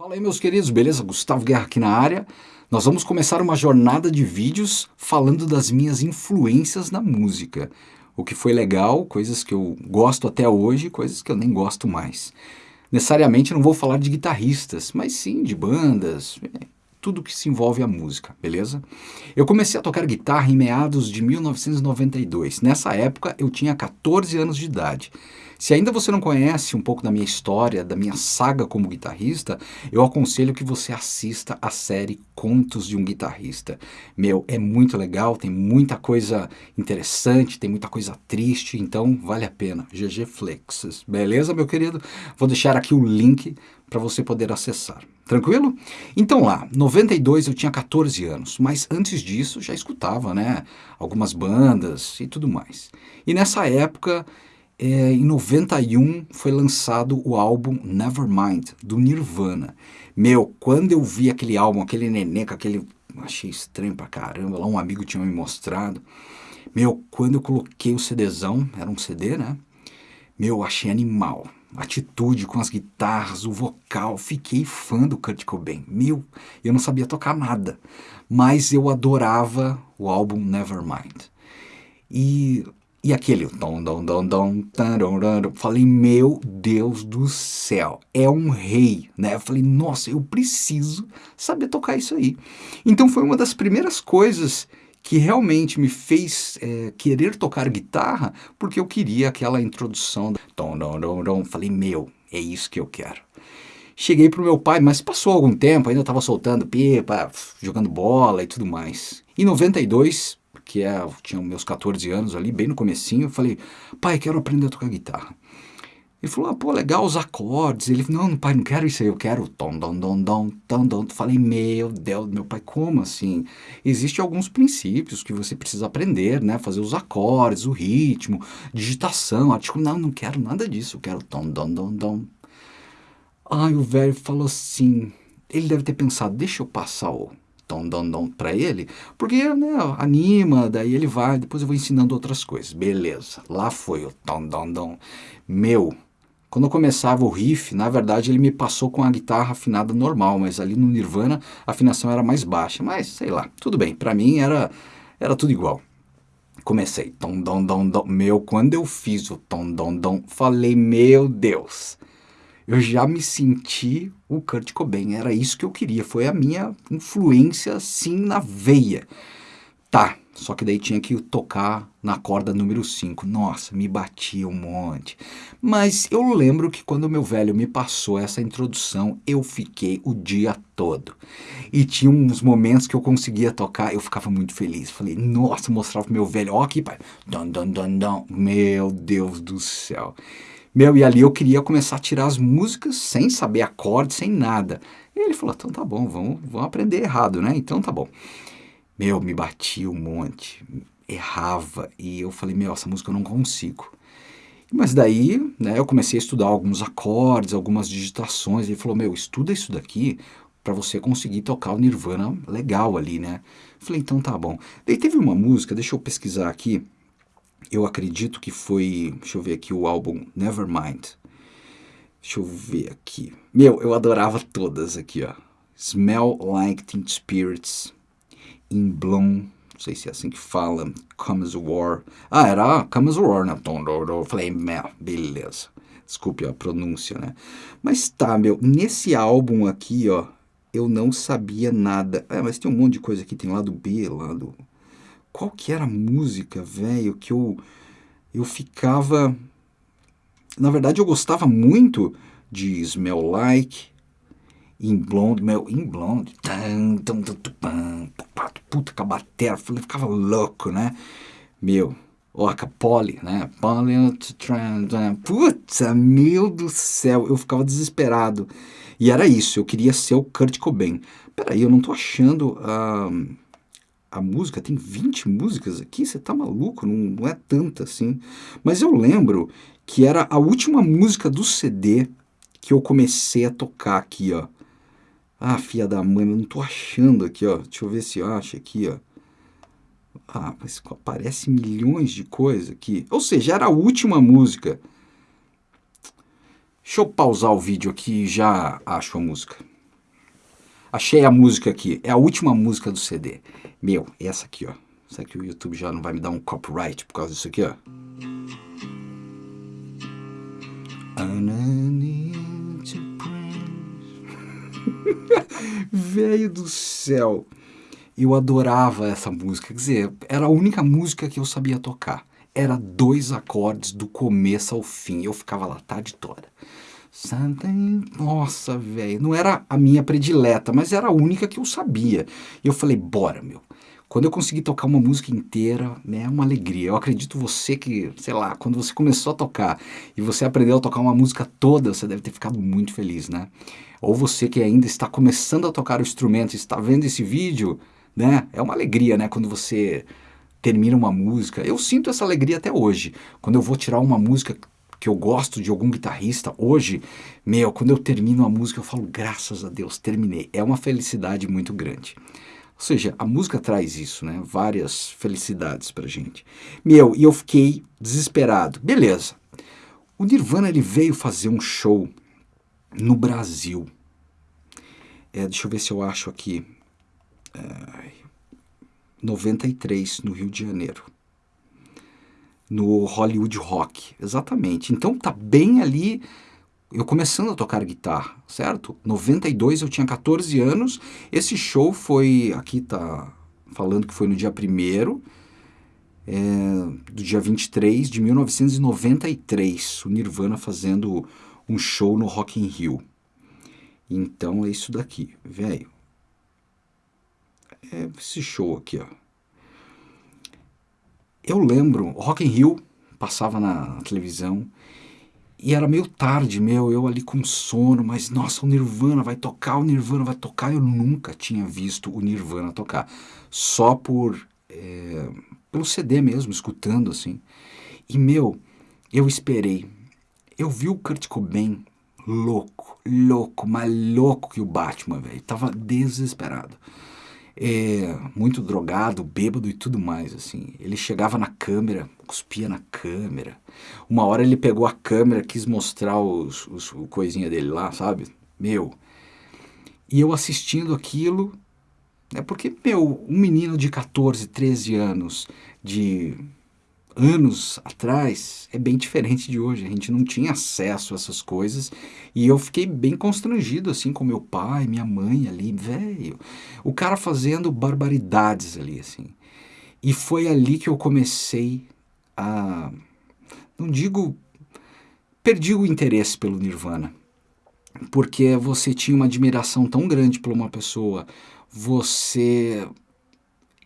Fala aí meus queridos, beleza? Gustavo Guerra aqui na área. Nós vamos começar uma jornada de vídeos falando das minhas influências na música. O que foi legal, coisas que eu gosto até hoje, coisas que eu nem gosto mais. Necessariamente não vou falar de guitarristas, mas sim de bandas, tudo que se envolve a música, beleza? Eu comecei a tocar guitarra em meados de 1992. Nessa época eu tinha 14 anos de idade. Se ainda você não conhece um pouco da minha história, da minha saga como guitarrista, eu aconselho que você assista a série Contos de um Guitarrista. Meu, é muito legal, tem muita coisa interessante, tem muita coisa triste, então vale a pena. GG Flexes. Beleza, meu querido? Vou deixar aqui o link para você poder acessar. Tranquilo? Então lá, 92 eu tinha 14 anos, mas antes disso já escutava, né, algumas bandas e tudo mais. E nessa época, é, em 91, foi lançado o álbum Nevermind, do Nirvana. Meu, quando eu vi aquele álbum, aquele neném com aquele... Achei estranho pra caramba, lá um amigo tinha me mostrado. Meu, quando eu coloquei o CDzão, era um CD, né? Meu, achei animal atitude com as guitarras, o vocal, fiquei fã do Kurt Cobain. Meu, eu não sabia tocar nada, mas eu adorava o álbum Nevermind. E, e aquele falei, meu Deus do céu, é um rei, né? Eu falei, nossa, eu preciso saber tocar isso aí. Então foi uma das primeiras coisas que realmente me fez é, querer tocar guitarra porque eu queria aquela introdução. Dom, dom, dom, dom. Falei, meu, é isso que eu quero. Cheguei para o meu pai, mas passou algum tempo, ainda estava soltando pipa, jogando bola e tudo mais. Em 92, que é, tinha meus 14 anos ali, bem no comecinho, eu falei, pai, quero aprender a tocar guitarra. Ele falou, ah, pô, legal os acordes. Ele falou, não, pai, não quero isso aí, eu quero tom, dom, dom, dom, tom, dom. Falei, meu Deus, meu pai, como assim? Existem alguns princípios que você precisa aprender, né? Fazer os acordes, o ritmo, digitação, artigo. Não, não quero nada disso, eu quero tom, dom, dom, dom. Ai, o velho falou assim, ele deve ter pensado, deixa eu passar o tom, dom, dom para ele, porque, né, anima, daí ele vai, depois eu vou ensinando outras coisas. Beleza, lá foi o tom, dom, dom. Meu, quando eu começava o riff, na verdade ele me passou com a guitarra afinada normal, mas ali no Nirvana a afinação era mais baixa. Mas, sei lá, tudo bem, para mim era, era tudo igual. Comecei, tom, dom, dom, dom. Meu, quando eu fiz o tom, dom, dom, falei, meu Deus, eu já me senti o Kurt Cobain, era isso que eu queria, foi a minha influência, assim, na veia. Tá, só que daí tinha que tocar na corda número 5. Nossa, me batia um monte. Mas eu lembro que quando meu velho me passou essa introdução, eu fiquei o dia todo. E tinha uns momentos que eu conseguia tocar, eu ficava muito feliz. Falei, nossa, mostrava pro meu velho, ó aqui, pai. Dun, dun, dun, dun. Meu Deus do céu. Meu, e ali eu queria começar a tirar as músicas sem saber acorde, sem nada. E ele falou, então tá bom, vamos, vamos aprender errado, né? Então tá bom. Meu, me batia um monte, errava, e eu falei, meu, essa música eu não consigo. Mas daí, né, eu comecei a estudar alguns acordes, algumas digitações, ele falou, meu, estuda isso daqui para você conseguir tocar o Nirvana legal ali, né? falei, então tá bom. Daí teve uma música, deixa eu pesquisar aqui, eu acredito que foi, deixa eu ver aqui o álbum Nevermind. Deixa eu ver aqui. Meu, eu adorava todas aqui, ó. Smell Like Teen Spirits, in Bloom, não sei se é assim que fala, Comes War. Ah, era Comes War, né? Falei, beleza. Desculpe a pronúncia, né? Mas tá, meu, nesse álbum aqui, ó, eu não sabia nada. É, mas tem um monte de coisa aqui, tem lado B, lado... Qual que era a música, velho, que eu, eu ficava... Na verdade, eu gostava muito de Smell Like, In Blonde, meu, In Blonde, tan, tan, tan, tan, puta, com a batera, ficava louco, né? Meu, ó, a Polly, né? Polly, puta, meu do céu, eu ficava desesperado. E era isso, eu queria ser o Kurt Cobain. Peraí, eu não tô achando a, a música, tem 20 músicas aqui, você tá maluco? Não, não é tanta assim. Mas eu lembro que era a última música do CD que eu comecei a tocar aqui, ó. Ah, filha da mãe, eu não tô achando aqui, ó. Deixa eu ver se eu acho aqui, ó. Ah, mas aparece milhões de coisas aqui. Ou seja, era a última música. Deixa eu pausar o vídeo aqui e já acho a música. Achei a música aqui, é a última música do CD. Meu, essa aqui, ó. Será que o YouTube já não vai me dar um copyright por causa disso aqui, ó? Velho do céu. Eu adorava essa música. Quer dizer, era a única música que eu sabia tocar. Era dois acordes do começo ao fim. Eu ficava lá a tarde toda. Nossa, velho. Não era a minha predileta, mas era a única que eu sabia. E eu falei, bora, meu. Quando eu consegui tocar uma música inteira, né, é uma alegria. Eu acredito você que, sei lá, quando você começou a tocar e você aprendeu a tocar uma música toda, você deve ter ficado muito feliz, né? Ou você que ainda está começando a tocar o instrumento e está vendo esse vídeo, né? É uma alegria, né, quando você termina uma música. Eu sinto essa alegria até hoje. Quando eu vou tirar uma música que eu gosto de algum guitarrista, hoje, meu, quando eu termino uma música, eu falo, graças a Deus, terminei. É uma felicidade muito grande. Ou seja, a música traz isso, né? Várias felicidades pra gente. Meu, e eu fiquei desesperado. Beleza. O Nirvana ele veio fazer um show no Brasil. É, deixa eu ver se eu acho aqui. É, 93, no Rio de Janeiro. No Hollywood Rock, exatamente. Então tá bem ali eu começando a tocar guitarra, certo? 92 eu tinha 14 anos, esse show foi, aqui tá falando que foi no dia 1 é, do dia 23 de 1993, o Nirvana fazendo um show no Rock in Rio. Então é isso daqui, velho. É esse show aqui, ó. Eu lembro, Rock in Rio passava na televisão, e era meio tarde, meu, eu ali com sono, mas nossa, o Nirvana vai tocar, o Nirvana vai tocar. Eu nunca tinha visto o Nirvana tocar. Só por. É, pelo CD mesmo, escutando assim. E meu, eu esperei. Eu vi o Kurt Cobain louco, louco, mais louco que o Batman, velho. Tava desesperado é, muito drogado, bêbado e tudo mais, assim. Ele chegava na câmera, cuspia na câmera. Uma hora ele pegou a câmera, quis mostrar os, os, o coisinha dele lá, sabe? Meu. E eu assistindo aquilo, é porque, meu, um menino de 14, 13 anos, de anos atrás é bem diferente de hoje. A gente não tinha acesso a essas coisas e eu fiquei bem constrangido assim com meu pai, minha mãe ali, velho. O cara fazendo barbaridades ali assim. E foi ali que eu comecei a não digo perdi o interesse pelo Nirvana. Porque você tinha uma admiração tão grande por uma pessoa, você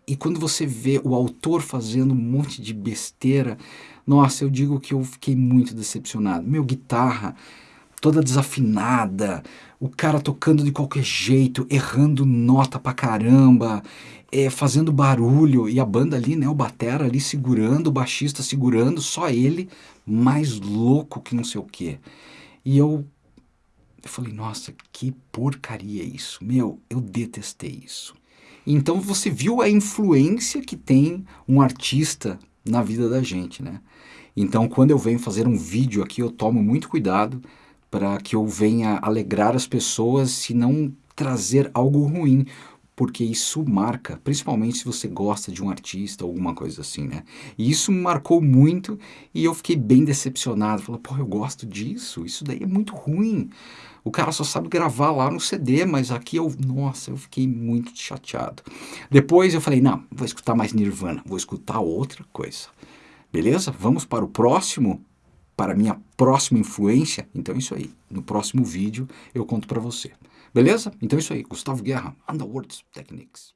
e quando você vê o autor fazendo um monte de besteira, nossa, eu digo que eu fiquei muito decepcionado. Meu, guitarra toda desafinada, o cara tocando de qualquer jeito, errando nota pra caramba, é, fazendo barulho, e a banda ali, né, o batera ali segurando, o baixista segurando, só ele, mais louco que não sei o quê. E eu, eu falei, nossa, que porcaria isso. Meu, eu detestei isso. Então você viu a influência que tem um artista na vida da gente, né? Então quando eu venho fazer um vídeo aqui, eu tomo muito cuidado para que eu venha alegrar as pessoas e não trazer algo ruim, porque isso marca, principalmente se você gosta de um artista ou alguma coisa assim, né? E isso me marcou muito e eu fiquei bem decepcionado. Falei, pô, eu gosto disso, isso daí é muito ruim. O cara só sabe gravar lá no CD, mas aqui eu, nossa, eu fiquei muito chateado. Depois eu falei, não, vou escutar mais Nirvana, vou escutar outra coisa. Beleza? Vamos para o próximo, para a minha próxima influência. Então é isso aí. No próximo vídeo eu conto para você. Beleza? Então é isso aí. Gustavo Guerra, Underworld Techniques.